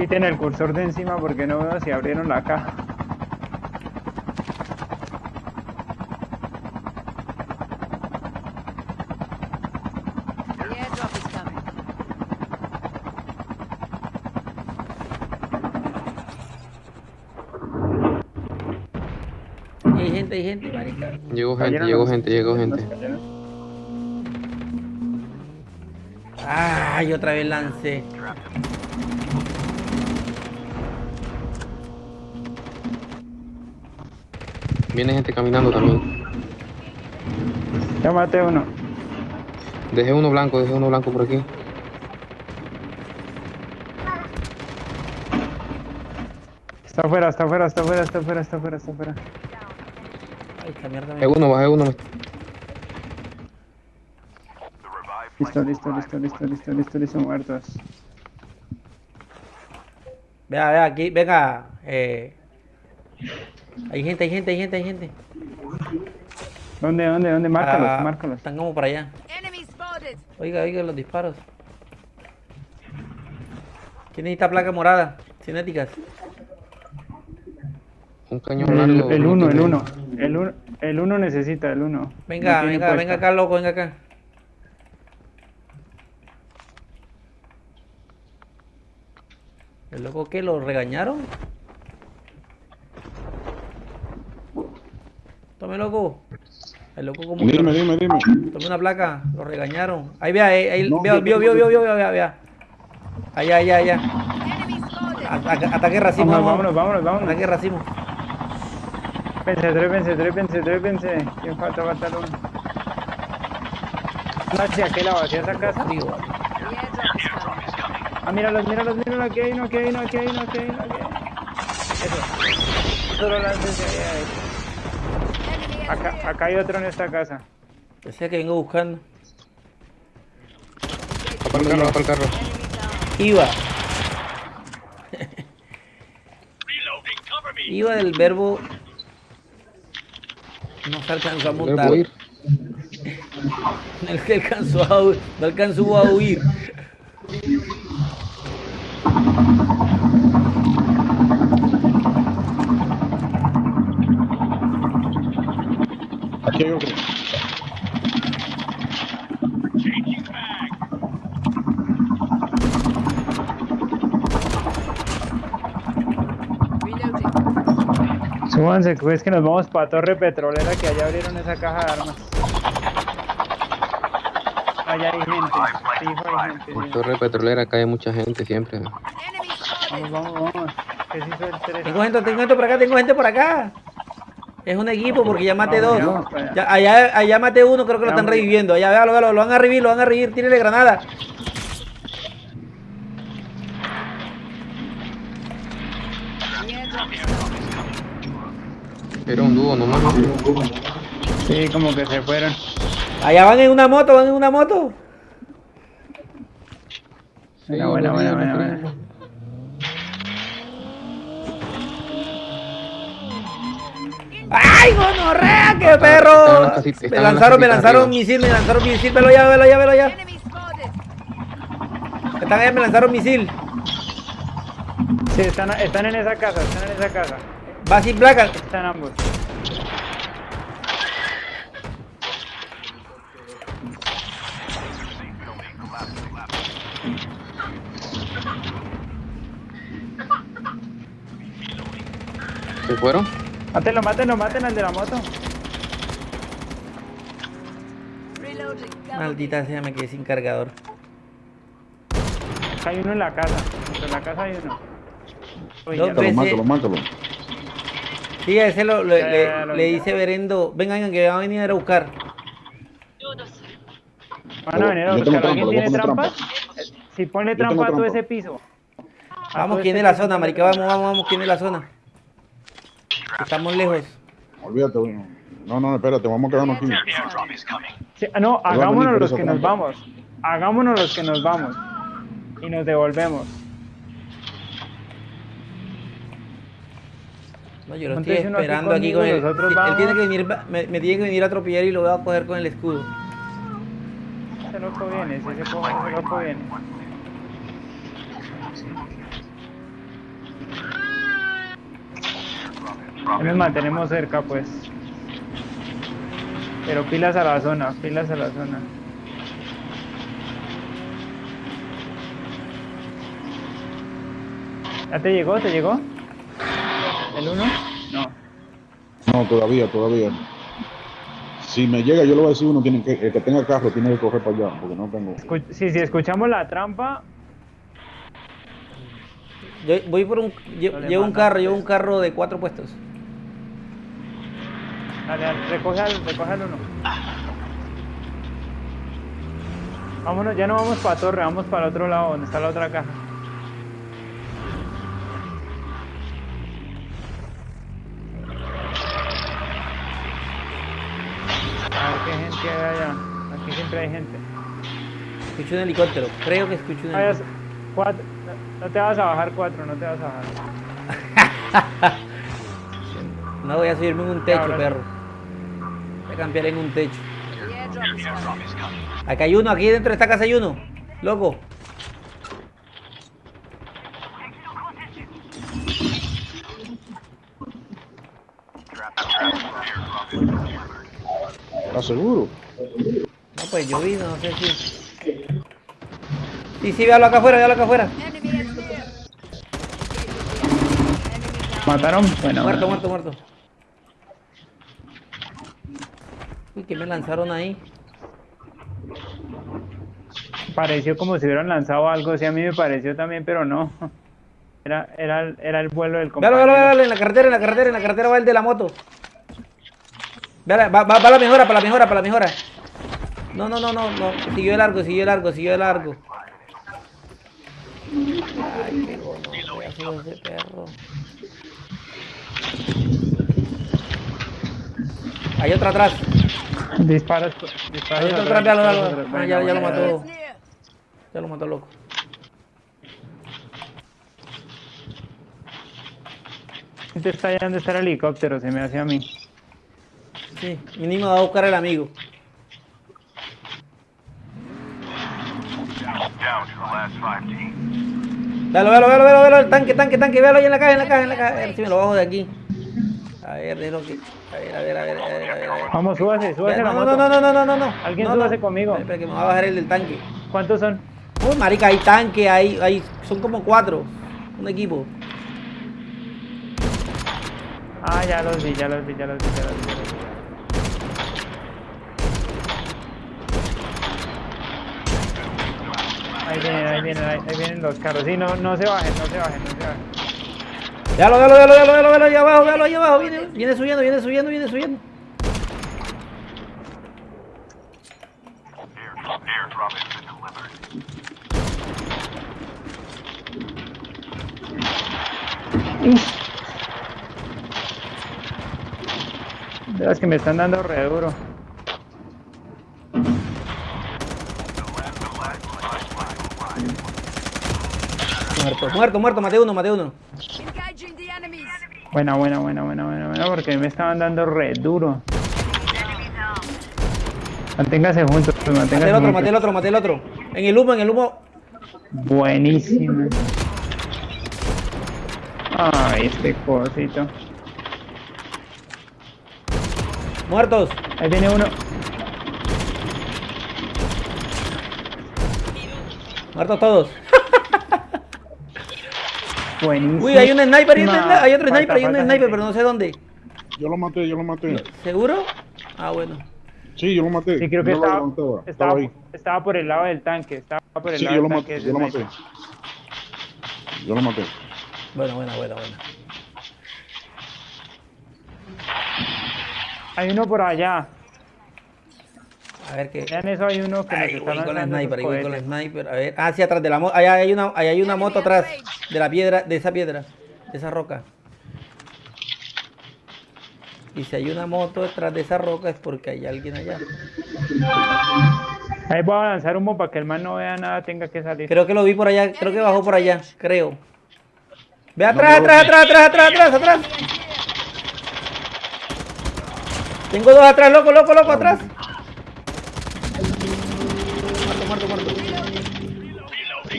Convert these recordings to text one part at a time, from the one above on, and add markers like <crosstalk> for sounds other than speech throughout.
Quiten el cursor de encima porque no veo si abrieron la caja. Hay gente, hay gente, marica. Llegó gente, llegó gente, llegó gente. Ay, otra vez lancé. Viene gente caminando también. Ya maté uno. Dejé uno blanco, dejé uno blanco por aquí. Está afuera, está afuera, está afuera, está afuera, está afuera, está afuera. Ay, esta mierda. Bajé uno, bajé uno. Listo, listo, listo, listo, listo, listo, listo, muertos. Vea, vea, aquí, venga. Eh... Hay gente, hay gente, hay gente, hay gente. ¿Dónde, dónde, dónde? Márcalos, Ah, márcalos. Están como por allá. Oiga, oiga los disparos. ¿Quién necesita placa morada? Cinéticas. Un cañón largo. El, el no uno, el uno. El uno, el uno necesita, el uno. Venga, No venga, puesta. venga acá, loco, venga acá. ¿El loco qué? ¿Lo regañaron? Tome, loco. El loco como que- Dime, dime, dime. Tome una placa, lo regañaron. Ahí vea, ahí, ahí, No, veo, yo vio, vio, vio, vio, vea, vea. Allá, allá, allá. Ata- Ataque racimo, Vámonos, vámonos, vámonos, vámonos. Ataque racimo. Trépense, trépense, trépense, trépense. ¿Quién falta? Falta el uno. ¿Hacia qué lado? ¿Hacia esa casa? Coming. Ah, míralos, míralos, míralos. Aquí hay uno, aquí hay uno, aquí hay uno, aquí hay uno. Aquí hay uno. Eso. Solo. Enemy at Acá, acá hay otro en esta casa. Decía que vengo buscando. Va para el carro, va para el carro. Iba. <laughs> Iba del verbo. No se alcanzó a montar. Que <laughs> alcanzó a hu- no alcanzó a huir. Súbanse, pues que nos vamos para Torre Petrolera que allá abrieron esa caja de armas. Allá hay gente. Fijo, hay gente. Por torre petrolera cae mucha gente siempre. Vamos, vamos, vamos. Que sí soy el tres. Tengo gente, tengo gente por acá, tengo gente por acá. Es un equipo porque ya maté dos. allá. Ya, allá, allá maté uno, creo que lo están reviviendo. Allá, véalo, véalo, lo van a revivir, lo van a revivir. Tírele granada. Era un dúo nomás. ¿no? Sí, como que se fueron. Allá van en una moto, van en una moto. Buena, buena, buena, buena, buena. ¡Ay, gonorrea, qué perro! Me lanzaron, me lanzaron arriba. misil, me lanzaron misil. Velo ya, velo ya, velo ya. Están ahí, me lanzaron misil. Sí, están, están en esa casa, están en esa casa. Va sin placa. Están ambos. ¿Se fueron? Mátenlo, mátenlo, maten al de la moto. Maldita sea, me quedé sin cargador. Hay uno en la casa. En la casa hay uno. Uy, Dos lo- mátalo, mátalo. Sí, a ese lo, lo- Ya, le, ya, ya lo le dice Berendo, vengan que van a venir a buscar. Van a venir a buscar. ¿Alguien tiene trampas? trampa. Eh, Si pone trampa a todo trampa. ese piso. A Vamos, ¿quién es la zona, marica? Vamos, vamos, vamos, ¿quién es la zona? Estamos lejos. Olvídate, bueno. No, no, espérate, vamos a quedarnos aquí. Sí, ah, no, hagámonos los que nos vamos. Hagámonos los que nos vamos. Y nos devolvemos. No, yo lo estoy esperando aquí con él. Él tiene que venir, me, tiene que venir a atropellar y lo voy a coger con el escudo. Ese loco viene, ese, ese loco viene. Nos mantenemos cerca, pues. Pero pilas a la zona, pilas a la zona. ¿Ya te llegó? ¿Te llegó? ¿El uno? No. No, todavía, todavía. Si me llega, yo le voy a decir uno tiene que, el que tenga carro tiene que coger para allá, porque no tengo. Escu- sí, si escuchamos la trampa, Yo voy por un. No Llevo un carro, llevo un carro de cuatro puestos. dale, dale, recoge al, recoge al uno. Vámonos, ya no vamos para torre, vamos para el otro lado, donde está la otra caja. A ver qué gente hay allá. Aquí siempre hay gente. Escucho un helicóptero. Creo que escucho un helicóptero. Cuatro. No, te vas a bajar cuatro, no te vas a bajar. <laughs> No voy a subirme en un techo, ahora perro. Voy a cambiar en un techo. Acá hay uno, aquí dentro de esta casa hay uno. Loco. ¿Estás seguro? Pues yo vi, no sé si. Sí, sí, véalo acá afuera, véalo acá afuera. ¿Mataron? Bueno, Muerto, bueno. muerto, muerto. Uy, que me lanzaron ahí. Pareció como si hubieran lanzado algo, sí, a mí me pareció también, pero no. Era, era, el- era el vuelo del compañero. véalo, véalo, en la carretera, en la carretera, en la carretera va el de la moto. Véala, va, va, va la mejora, para la mejora, para la mejora. No, no, no, no, no. Siguió de largo, siguió de largo, siguió de largo. Ay, qué gono, de ese perro. Hay otra atrás. Disparos, disparos. Hay otro atrás, disparos véalo. atrás. Ah, ya, ya lo mató. Ya lo mató loco. Gente está allá donde está el helicóptero, se me hace a mí. Sí, mínimo va a buscar el amigo. Véalo, véalo, véalo, véalo, véalo, el tanque, tanque, tanque, véalo ahí en la caja, en la caja, en la caja. A ver si me lo bajo de aquí. A ver, déjalo que. A ver, a ver, a ver, a ver, a ver. a ver. Vamos, súbase, súbase la No, moto. no, no, no, no, no, no. Alguien No, súbase no. conmigo. Espera, que me va a bajar el del tanque. ¿Cuántos son? Uy, marica, hay tanque, hay, hay, son como cuatro. Un equipo. Ah, ya los vi, ya los vi, ya los vi, ya los vi. ya los vi. Ahí vienen, ahí vienen, ahí, ahí vienen los carros. Sí, no, no se bajen, no se bajen, no se bajen. Véalo, véalo, véalo, véalo, véalo, véalo, ahí abajo, véalo ahí abajo. Viene, viene subiendo, viene subiendo, viene subiendo. Las que me están dando re duro. Muerto, muerto, muerto, maté uno, maté uno. Buena, buena, buena, buena, buena, buena, porque me estaban dando re duro. Manténgase juntos, pues, Maté manténgase el otro, juntos. maté el otro, maté el otro. En el humo, en el humo. Buenísimo. Ay, este cosito. Muertos. Ahí viene uno. Muertos todos. <laughs> Buenísimo. Uy, hay un sniper, hay, un sniper, hay otro falta- sniper, hay un sniper, gente. pero no sé dónde. Yo lo maté, yo lo maté. ¿Seguro? Ah, bueno. Sí, yo lo maté. Sí, creo que estaba, estaba, estaba ahí. estaba por el lado del tanque. Estaba por el Sí, lado yo lo del maté, yo lo maté. Yo lo maté. Bueno, bueno, bueno, bueno. Hay uno por allá. A ver qué. Vean eso, hay uno que nos Ahí voy con la lanzando sniper, ahí voy con la cohetes. sniper. A ver. Ah, sí, atrás de la moto. Allá hay una, allá hay una moto atrás. De la piedra, de esa piedra. De esa roca. Y si hay una moto detrás de esa roca es porque hay alguien allá. Ahí voy a lanzar humo para que el man no vea nada, tenga que salir. Creo que lo vi por allá, creo que bajó por allá, creo. Ve atrás, atrás, atrás, atrás, atrás, atrás, atrás. Tengo dos atrás, loco, loco, loco, atrás. Muerto, muerto.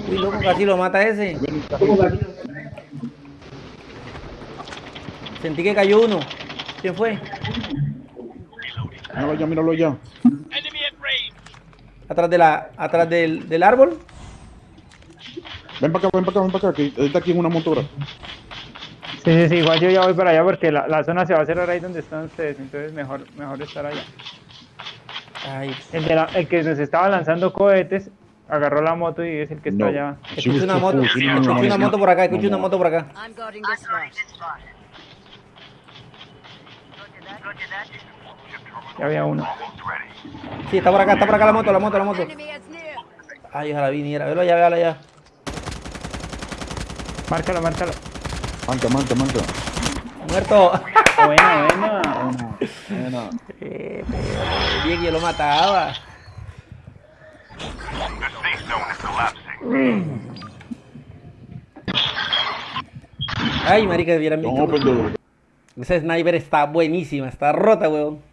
Uy, loco, casi lo mata ese. Sentí que cayó uno. ¿Quién fue? Míralo ya, míralo ya. Atrás de la, atrás del, del árbol. Ven para acá, ven para acá, ven para acá, que está aquí en una motora. Sí, sí, sí, igual yo ya voy para allá porque la, la zona se va a cerrar ahí donde están ustedes, entonces mejor, mejor estar allá. Ay, El, de la- el que nos estaba lanzando cohetes agarró la moto y es el que está No. allá. Sí, escucho una moto. no, una moto por acá, escucho No, una moto por acá. Ya había uno. Sí, está por acá, está por acá la moto, la moto, la moto. Ay, ojalá viniera. Velo allá, velo allá. Márcalo, márcalo. Manca, manca, manca. Muerto. Buena, buena. Buena. Eh, yo lo mataba. Ay, marica, vieran mi No, pero Esa sniper está buenísima, está rota, weón.